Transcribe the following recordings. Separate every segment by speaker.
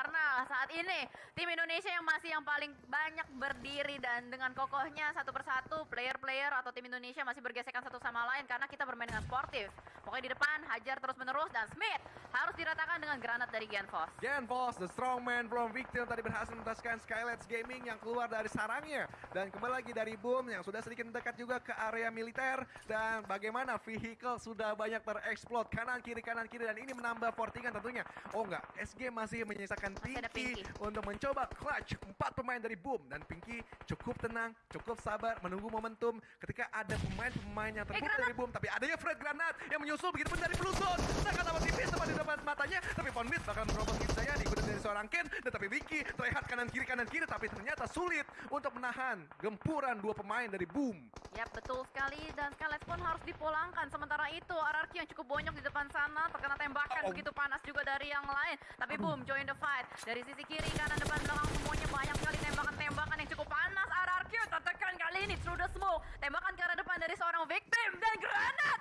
Speaker 1: karena saat ini. Tim Indonesia yang masih yang paling banyak berdiri dan dengan kokohnya satu persatu player-player atau tim Indonesia masih bergesekan satu sama lain karena kita bermain dengan sportif. Pokoknya di depan hajar terus menerus dan Smith harus diratakan dengan granat dari Genfos.
Speaker 2: Genfos, the strongman from Victim tadi berhasil menuntaskan Skylights Gaming yang keluar dari sarangnya. Dan kembali lagi dari Boom yang sudah sedikit mendekat juga ke area militer. Dan bagaimana vehicle sudah banyak tereksplod kanan kiri kanan kiri dan ini menambah fortingan tentunya. Oh enggak, SG masih menyisakan
Speaker 1: ada
Speaker 2: Pinky,
Speaker 1: Pinky.
Speaker 2: untuk mencoba clutch empat pemain dari Boom. Dan Pinky cukup tenang, cukup sabar menunggu momentum ketika ada pemain-pemain yang terbuka dari Boom. Tapi adanya Fred Granat yang menyusul begitu pun dari Blue Zone. Sangat amat tipis tepat di depan matanya tapi Ponbit bakal merobos saya diikuti dari seorang Ken. Dan tapi Vicky terlihat kanan kiri kanan kiri tapi ternyata sulit untuk menahan gempuran dua pemain dari Boom.
Speaker 1: Yap, betul sekali. Dan pun harus dipulangkan. Sementara itu, RRQ yang cukup bonyok di depan sana terkena tembakan
Speaker 2: Oh.
Speaker 1: begitu panas juga dari yang lain. Tapi boom, join the fight. Dari sisi kiri, kanan, depan, belakang semuanya banyak sekali tembakan-tembakan yang cukup panas. RRQ tertekan kali ini through the smoke. Tembakan ke arah depan dari seorang victim dan granat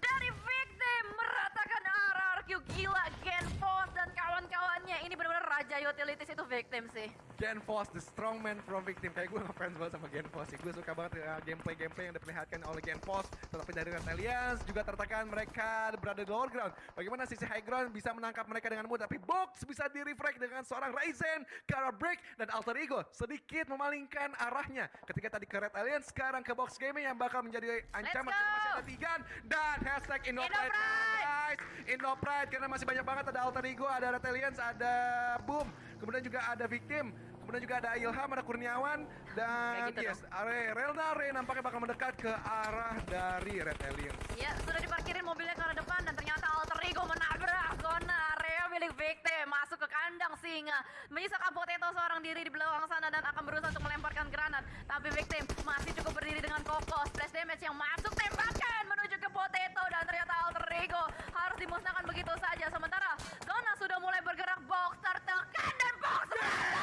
Speaker 1: dari victim meratakan RRQ gila Genfos dan kawan-kawannya. Ini benar-benar raja utilities itu victim sih.
Speaker 2: Genfos, the strongman from Victim. Kayak gue ngefans banget sama Genfos sih. Gue suka banget uh, gameplay-gameplay yang diperlihatkan oleh Genfos tetapi dari Red Alliance juga tertekan mereka berada di lower ground. Bagaimana sisi high ground bisa menangkap mereka dengan mudah tapi box bisa di dengan seorang Ryzen, Kara Break dan Alter Ego. Sedikit memalingkan arahnya. Ketika tadi ke Alliance sekarang ke box gaming yang bakal menjadi ancaman.
Speaker 1: Go!
Speaker 2: karena masih ada Tigan dan hashtag Indopride! Guys Indopride karena masih banyak banget ada Alter Ego ada Red Alliance ada Boom kemudian juga ada Victim Kemudian juga ada Ilham, ada Kurniawan dan
Speaker 1: gitu
Speaker 2: yes, Are Relna Re nampaknya bakal mendekat ke arah dari Red Alliance.
Speaker 1: Ya, sudah diparkirin mobilnya ke arah depan dan ternyata Alter Ego menabrak zona area milik victim masuk ke kandang singa. Menyisakan potato seorang diri di belakang sana dan akan berusaha untuk melemparkan granat. Tapi victim masih cukup berdiri dengan kokoh. Splash damage yang masuk tembakan menuju ke potato dan ternyata Alter Ego harus dimusnahkan begitu saja. Sementara zona sudah mulai bergerak box tertekan dan box rata.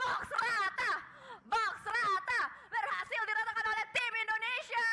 Speaker 1: Box rata. Box rata berhasil diratakan oleh tim Indonesia.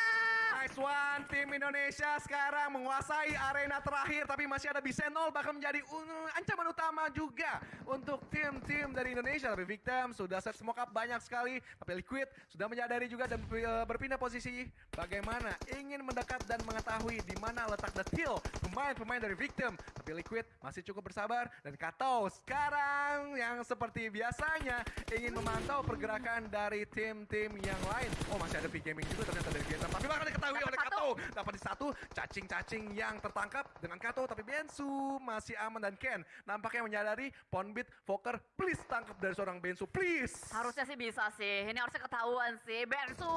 Speaker 2: Nice one, tim Indonesia sekarang menguasai arena terakhir tapi masih ada Bisenol bakal menjadi ancaman utama juga untuk tim-tim dari Indonesia. Tapi Victim sudah set smoke up banyak sekali, tapi Liquid sudah menyadari juga dan eh, berpindah posisi bagaimana ingin mendekat dan mengetahui di mana letak detail pemain-pemain dari Victim. Tapi Liquid masih cukup bersabar dan Kato sekarang yang seperti biasanya ingin memantau pergerakan dari tim-tim yang lain. Oh masih ada V Gaming juga ternyata dari Vietnam. Tapi bakal diketahui oleh. Kato. Dapat di satu cacing-cacing yang tertangkap dengan Kato. Tapi Bensu masih aman dan Ken nampaknya menyadari Ponbit, Fokker, please tangkap dari seorang Bensu, please.
Speaker 1: Harusnya sih bisa sih. Ini harusnya ketahuan sih. Bensu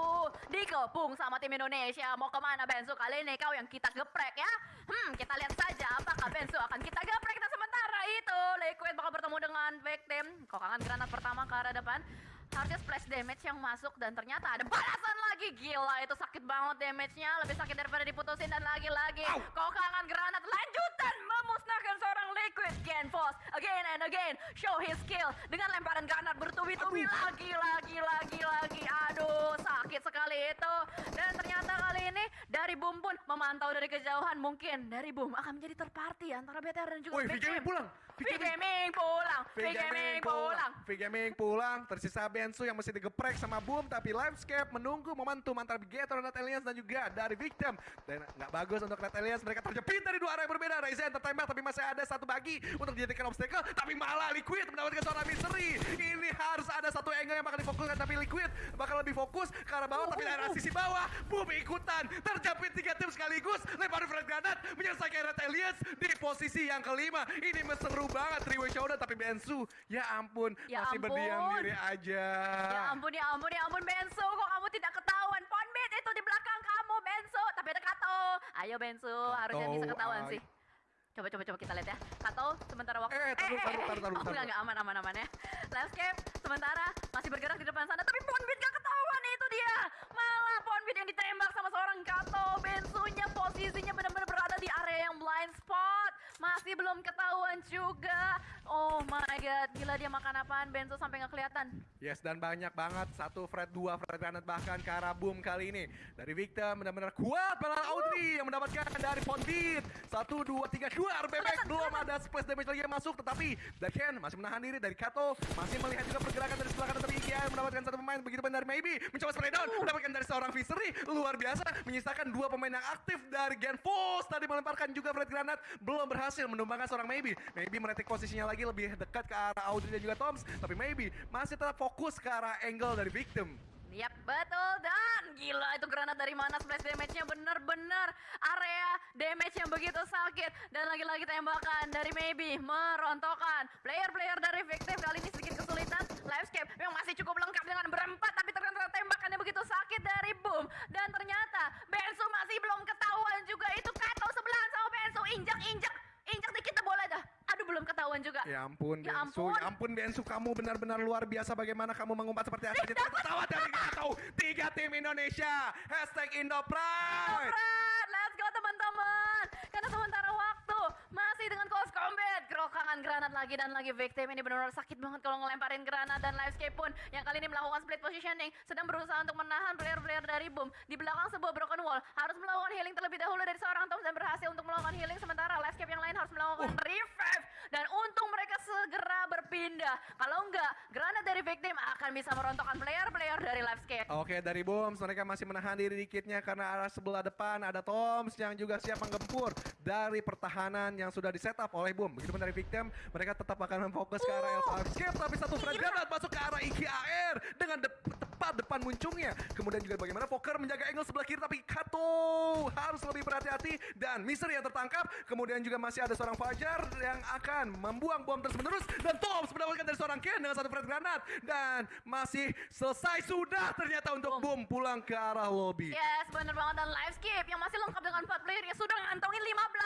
Speaker 1: dikepung sama tim Indonesia. Mau ke mana Bensu kali ini? Kau yang kita geprek ya? Hmm, kita lihat saja apakah Bensu akan kita geprek. Dan sementara itu, Liquid bakal bertemu dengan victim. Kokangan granat pertama ke arah depan. Harusnya splash damage yang masuk dan ternyata ada balasan lagi. Gila, itu sakit banget damage-nya. Lebih sakit daripada diputusin dan lagi-lagi.
Speaker 2: Au.
Speaker 1: Kokangan granat lanjutan memusnahkan seorang Liquid Genfos. Again and again, show his skill dengan lemparan granat bertubi-tubi lagi, lagi, lagi, lagi. Aduh, sakit sekali itu. Dan ternyata kali ini dari Boom pun memantau dari kejauhan. Mungkin dari Boom akan menjadi third party antara BTR dan juga
Speaker 2: Woi,
Speaker 1: Big
Speaker 2: V-Gaming
Speaker 1: Team.
Speaker 2: pulang.
Speaker 1: V-Gaming pulang. V-Gaming pulang.
Speaker 2: V-Gaming pulang. Tersisa Bensu yang mesti digeprek sama Boom. Tapi Livescape menunggu momentum antara Gator Red Alliance dan juga dari Victim. Dan nggak bagus untuk Red Alliance. Mereka terjepit dari dua arah yang berbeda. Ryzen tertembak tapi masih ada satu bagi untuk dijadikan obstacle. Tapi malah Liquid mendapatkan seorang misery. Ini harus ada satu angle yang bakal difokuskan. Tapi Liquid bakal lebih fokus ke arah bawah. Tapi dari arah sisi bawah. Boom ikutan. Terjepit tiga tim sekaligus. Lempar Fred Granat. Menyelesaikan Red Alliance di posisi yang kelima. Ini seru banget. Three way showdown. Tapi Bensu. Ya ampun.
Speaker 1: Ya
Speaker 2: masih
Speaker 1: ampun.
Speaker 2: berdiam diri aja.
Speaker 1: Ya ampun, ya ampun, ya ampun Bensu, kok kamu tidak ketahuan? Ponbit itu di belakang kamu Bensu, tapi ada Kato. Ayo Bensu, harusnya bisa ketahuan
Speaker 2: ay.
Speaker 1: sih. Coba coba coba kita lihat ya. Kato sementara waktu
Speaker 2: Eh, taruh, taruh, taruh, taruh,
Speaker 1: Oh,
Speaker 2: taruh.
Speaker 1: enggak, enggak aman aman aman ya. Landscape sementara masih bergerak di depan sana tapi Ponbit juga. Oh my god, gila dia makan apaan? Benzo sampai nggak kelihatan.
Speaker 2: Yes, dan banyak banget. Satu Fred, dua Fred Granat bahkan ke arah boom kali ini. Dari Victor benar-benar kuat malah Audrey yang mendapatkan dari Pondit. Satu, dua, tiga, keluar bebek. Belum ada splash damage lagi yang masuk. Tetapi dari Ken masih menahan diri. Dari Kato masih melihat juga pergerakan dari sebelah kanan. Tapi IKI mendapatkan satu pemain. Begitu dari Maybe. Mencoba spray down. Mendapatkan dari seorang Visery. Luar biasa. Menyisakan dua pemain yang aktif dari Gen Force. Tadi melemparkan juga Fred Granat. Belum berhasil menumbangkan seorang Maybe. Maybe meretik posisinya lagi lebih dekat ke arah Audrey dan juga Toms. Tapi Maybe masih tetap fokus ke arah angle dari victim.
Speaker 1: Yap, betul dan gila itu granat dari mana splash damage-nya bener-bener area damage yang begitu sakit dan lagi-lagi tembakan dari Maybe merontokkan player-player dari Victim kali ini sedikit kesulitan Livescape memang masih cukup lengkap dengan berempat tapi ternyata tembakannya begitu sakit dari Boom dan ternyata Bensu masih belum ketahuan juga itu Kato sebelahan sama Bensu injak-injak injak dikit bola dah aduh belum ketahuan juga
Speaker 2: Ya ampun,
Speaker 1: Ya
Speaker 2: Bensu.
Speaker 1: ampun.
Speaker 2: Ya ampun, Bensu. Kamu benar-benar luar biasa bagaimana kamu mengumpat seperti apa. Kita ketawa dari tahu tiga tim Indonesia. Hashtag Indo Pride.
Speaker 1: Alright, let's go teman-teman. Karena sementara waktu masih dengan close combat, kerokangan granat lagi dan lagi victim ini benar-benar sakit banget kalau ngelemparin granat dan livescape pun yang kali ini melakukan split positioning sedang berusaha untuk menahan player-player dari boom di belakang sebuah broken wall harus melakukan healing terlebih dahulu dari seorang Tom dan berhasil untuk melakukan healing sementara livescape yang lain harus melakukan revive untung mereka berpindah kalau enggak granat dari victim akan bisa merontokkan player-player dari livescape
Speaker 2: Oke, dari Boms mereka masih menahan diri dikitnya karena arah sebelah depan ada Toms yang juga siap menggempur dari pertahanan yang sudah di setup oleh Boom. Begitupun dari victim, mereka tetap akan memfokus ke arah Escape tapi satu Fred Granat masuk ke arah IKAR dengan de- tepat depan muncungnya. Kemudian juga bagaimana Poker menjaga angle sebelah kiri tapi Kato harus lebih berhati-hati dan Mister yang tertangkap. Kemudian juga masih ada seorang Fajar yang akan membuang bom terus menerus dan Toms mendapatkan dari seorang Ken dengan satu Fred Granat dan masih selesai sudah ternyata untuk Boom pulang ke arah lobby.
Speaker 1: Yes, bener banget dan live skip yang masih lengkap dengan 4 player yang sudah ngantongin 15